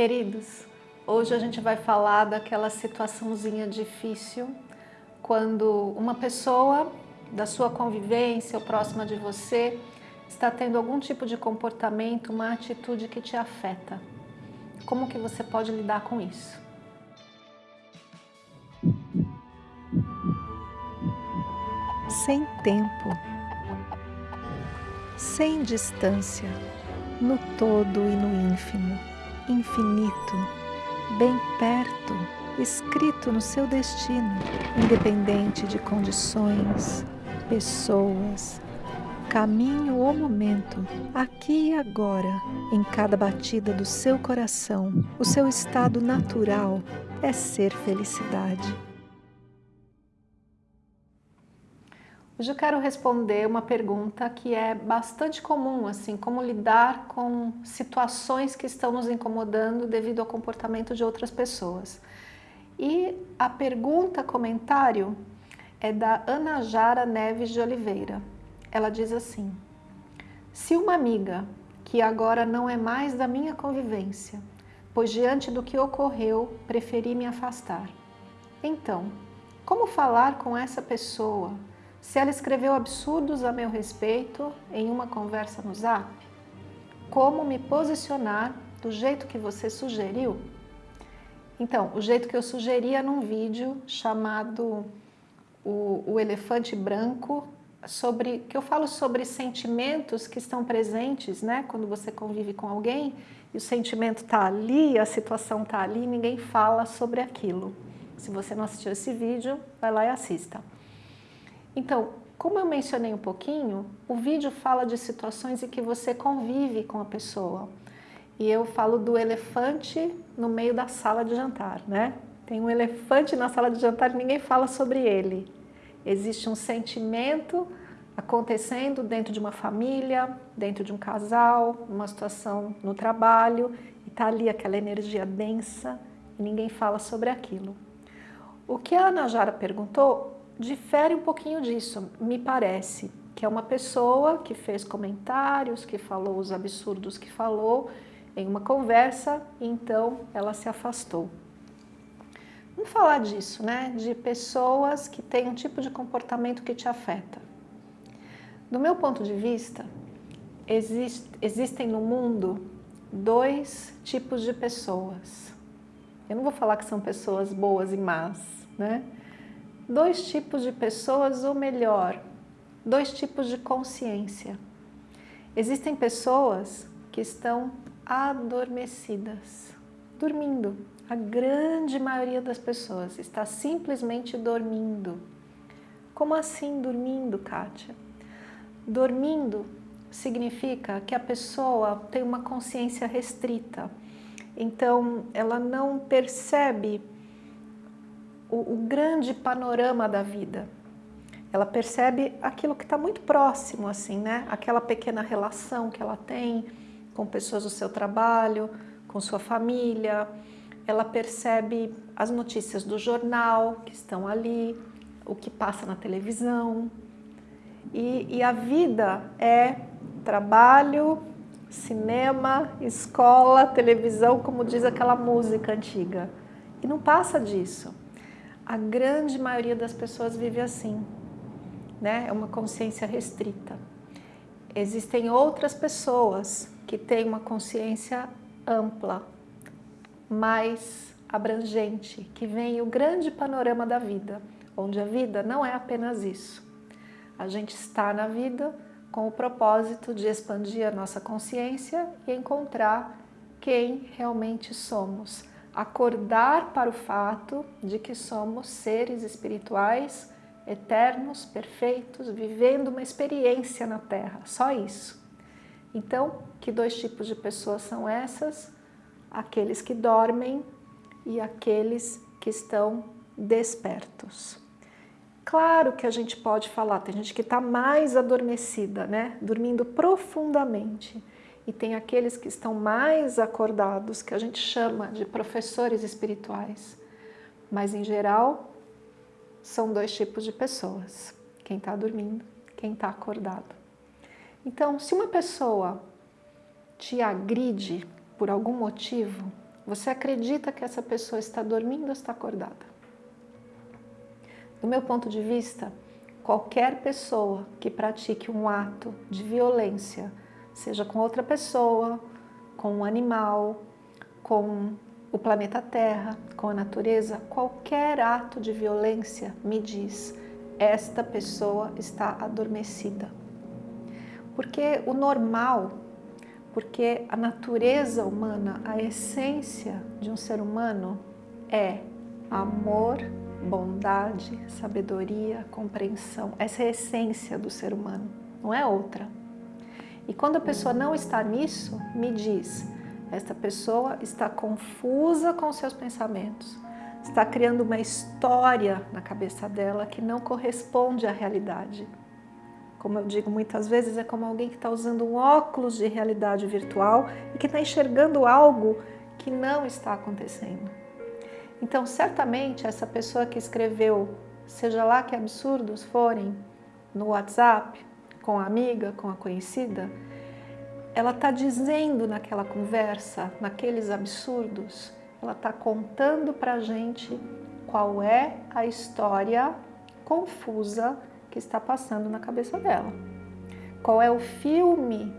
Queridos, hoje a gente vai falar daquela situaçãozinha difícil quando uma pessoa da sua convivência ou próxima de você está tendo algum tipo de comportamento, uma atitude que te afeta. Como que você pode lidar com isso? Sem tempo, sem distância, no todo e no ínfimo, infinito, bem perto, escrito no seu destino, independente de condições, pessoas, caminho ou momento, aqui e agora, em cada batida do seu coração, o seu estado natural é ser felicidade. Hoje eu quero responder uma pergunta que é bastante comum, assim, como lidar com situações que estão nos incomodando devido ao comportamento de outras pessoas. E a pergunta, comentário, é da Ana Jara Neves de Oliveira ela diz assim, se uma amiga que agora não é mais da minha convivência, pois diante do que ocorreu, preferi me afastar. Então, como falar com essa pessoa se ela escreveu absurdos a meu respeito em uma conversa no zap? Como me posicionar do jeito que você sugeriu? Então, o jeito que eu sugeria num vídeo chamado o, o Elefante Branco sobre que eu falo sobre sentimentos que estão presentes, né? Quando você convive com alguém e o sentimento está ali, a situação está ali, ninguém fala sobre aquilo. Se você não assistiu esse vídeo, vai lá e assista. Então, como eu mencionei um pouquinho, o vídeo fala de situações em que você convive com a pessoa. E eu falo do elefante no meio da sala de jantar, né? Tem um elefante na sala de jantar e ninguém fala sobre ele. Existe um sentimento acontecendo dentro de uma família, dentro de um casal, uma situação no trabalho, e está ali aquela energia densa e ninguém fala sobre aquilo. O que a Ana Jara perguntou difere um pouquinho disso, me parece, que é uma pessoa que fez comentários, que falou os absurdos que falou em uma conversa, e então ela se afastou. Vamos falar disso, né? De pessoas que têm um tipo de comportamento que te afeta. Do meu ponto de vista, exist, existem no mundo dois tipos de pessoas. Eu não vou falar que são pessoas boas e más, né? Dois tipos de pessoas, ou melhor, dois tipos de consciência. Existem pessoas que estão adormecidas, dormindo, a grande maioria das pessoas está simplesmente dormindo. Como assim dormindo, Kátia? Dormindo significa que a pessoa tem uma consciência restrita. Então, ela não percebe o, o grande panorama da vida. Ela percebe aquilo que está muito próximo, assim, né? Aquela pequena relação que ela tem com pessoas do seu trabalho, com sua família, ela percebe as notícias do jornal que estão ali, o que passa na televisão. E, e a vida é trabalho, cinema, escola, televisão, como diz aquela música antiga. E não passa disso. A grande maioria das pessoas vive assim, né? É uma consciência restrita. Existem outras pessoas que têm uma consciência ampla, mais abrangente, que vem o grande panorama da vida, onde a vida não é apenas isso. A gente está na vida com o propósito de expandir a nossa consciência e encontrar quem realmente somos. Acordar para o fato de que somos seres espirituais, eternos, perfeitos, vivendo uma experiência na Terra, só isso. Então, que dois tipos de pessoas são essas? aqueles que dormem e aqueles que estão despertos. Claro que a gente pode falar, tem gente que está mais adormecida, né? dormindo profundamente. E tem aqueles que estão mais acordados, que a gente chama de professores espirituais. Mas, em geral, são dois tipos de pessoas. Quem está dormindo, quem está acordado. Então, se uma pessoa te agride por algum motivo, Você acredita que essa pessoa está dormindo ou está acordada? Do meu ponto de vista, qualquer pessoa que pratique um ato de violência, seja com outra pessoa, com um animal, com o planeta Terra, com a natureza, qualquer ato de violência me diz esta pessoa está adormecida. Porque o normal porque a natureza humana, a essência de um ser humano é amor, bondade, sabedoria, compreensão. Essa é a essência do ser humano, não é outra. E quando a pessoa não está nisso, me diz, esta pessoa está confusa com seus pensamentos, está criando uma história na cabeça dela que não corresponde à realidade como eu digo muitas vezes, é como alguém que está usando um óculos de realidade virtual e que está enxergando algo que não está acontecendo. Então, certamente, essa pessoa que escreveu, seja lá que absurdos forem, no WhatsApp, com a amiga, com a conhecida, ela está dizendo naquela conversa, naqueles absurdos, ela está contando para a gente qual é a história confusa que está passando na cabeça dela. Qual é o filme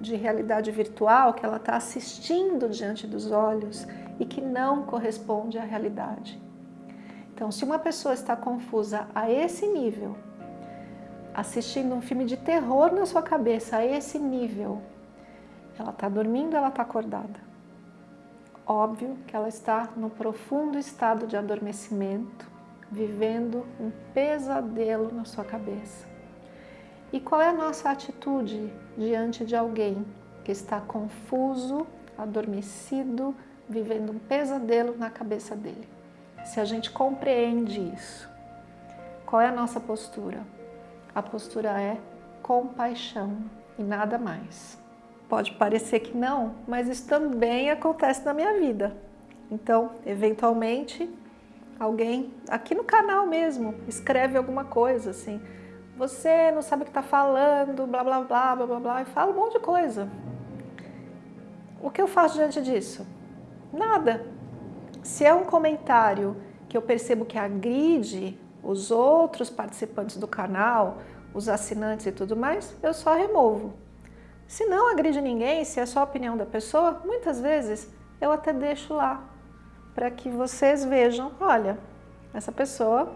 de realidade virtual que ela está assistindo diante dos olhos e que não corresponde à realidade. Então, se uma pessoa está confusa a esse nível, assistindo um filme de terror na sua cabeça a esse nível, ela está dormindo ela está acordada? Óbvio que ela está no profundo estado de adormecimento, vivendo um pesadelo na sua cabeça. E qual é a nossa atitude diante de alguém que está confuso, adormecido, vivendo um pesadelo na cabeça dele? Se a gente compreende isso, qual é a nossa postura? A postura é compaixão e nada mais. Pode parecer que não, mas isso também acontece na minha vida. Então, eventualmente, alguém, aqui no canal mesmo, escreve alguma coisa assim, você não sabe o que está falando, blá, blá, blá, blá, blá, blá, e fala um monte de coisa. O que eu faço diante disso? Nada. Se é um comentário que eu percebo que agride os outros participantes do canal, os assinantes e tudo mais, eu só removo. Se não agride ninguém, se é só a opinião da pessoa, muitas vezes eu até deixo lá, para que vocês vejam, olha, essa pessoa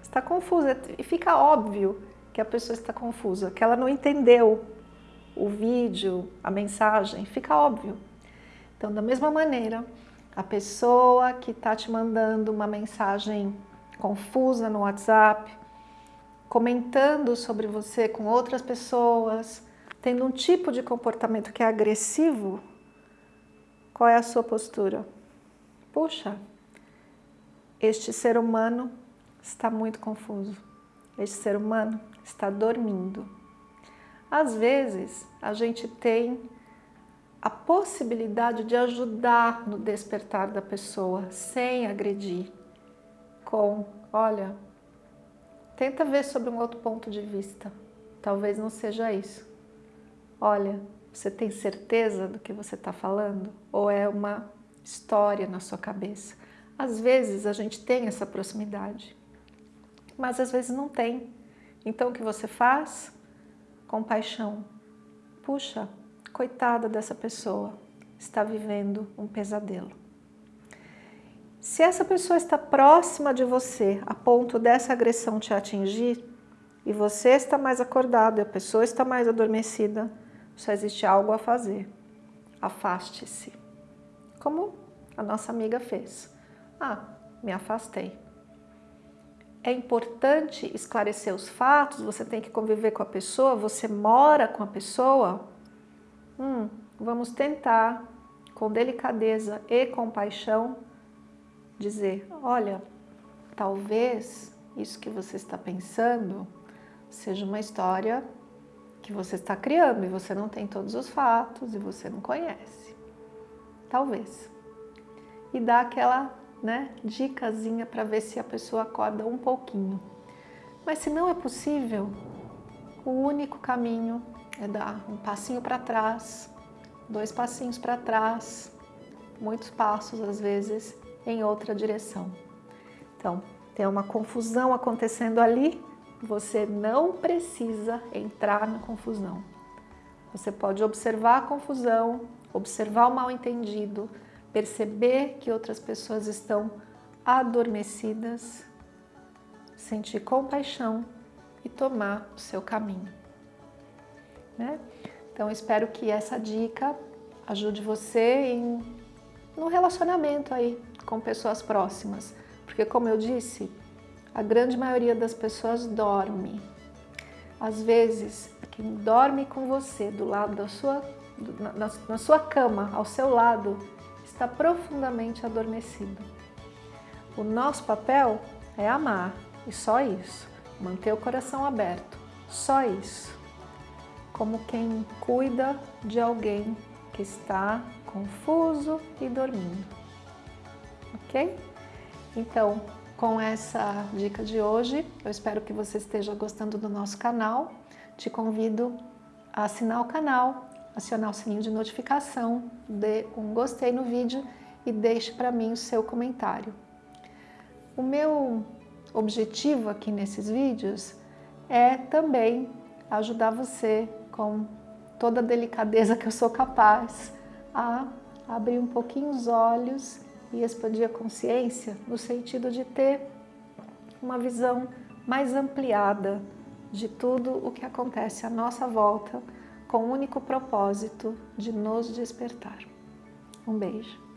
está confusa e fica óbvio que a pessoa está confusa, que ela não entendeu o vídeo, a mensagem, fica óbvio. Então, da mesma maneira, a pessoa que está te mandando uma mensagem confusa no WhatsApp, comentando sobre você com outras pessoas, tendo um tipo de comportamento que é agressivo, qual é a sua postura? puxa, este ser humano está muito confuso, este ser humano está dormindo. Às vezes, a gente tem a possibilidade de ajudar no despertar da pessoa, sem agredir, com, olha, tenta ver sobre um outro ponto de vista, talvez não seja isso. Olha, você tem certeza do que você está falando? Ou é uma história na sua cabeça. Às vezes a gente tem essa proximidade, mas às vezes não tem. Então o que você faz? Compaixão. Puxa, coitada dessa pessoa, está vivendo um pesadelo. Se essa pessoa está próxima de você a ponto dessa agressão te atingir e você está mais acordado e a pessoa está mais adormecida, só existe algo a fazer. Afaste-se como a nossa amiga fez. Ah, me afastei. É importante esclarecer os fatos, você tem que conviver com a pessoa, você mora com a pessoa. Hum, vamos tentar, com delicadeza e compaixão, dizer, olha, talvez isso que você está pensando seja uma história que você está criando e você não tem todos os fatos e você não conhece. Talvez. E dá aquela né, dicasinha para ver se a pessoa acorda um pouquinho. Mas se não é possível, o único caminho é dar um passinho para trás, dois passinhos para trás, muitos passos, às vezes, em outra direção. Então, tem uma confusão acontecendo ali, você não precisa entrar na confusão. Você pode observar a confusão, observar o mal entendido, perceber que outras pessoas estão adormecidas, sentir compaixão e tomar o seu caminho. Né? Então, espero que essa dica ajude você em, no relacionamento aí com pessoas próximas. Porque, como eu disse, a grande maioria das pessoas dorme. Às vezes, quem dorme com você do lado da sua, na, na sua cama, ao seu lado, está profundamente adormecido. O nosso papel é amar, e só isso. Manter o coração aberto, só isso. Como quem cuida de alguém que está confuso e dormindo. Ok? Então, com essa dica de hoje, eu espero que você esteja gostando do nosso canal. Te convido a assinar o canal, acionar o sininho de notificação, dê um gostei no vídeo e deixe para mim o seu comentário. O meu objetivo aqui nesses vídeos é também ajudar você com toda a delicadeza que eu sou capaz a abrir um pouquinho os olhos e expandir a consciência no sentido de ter uma visão mais ampliada de tudo o que acontece à nossa volta com o único propósito de nos despertar. Um beijo.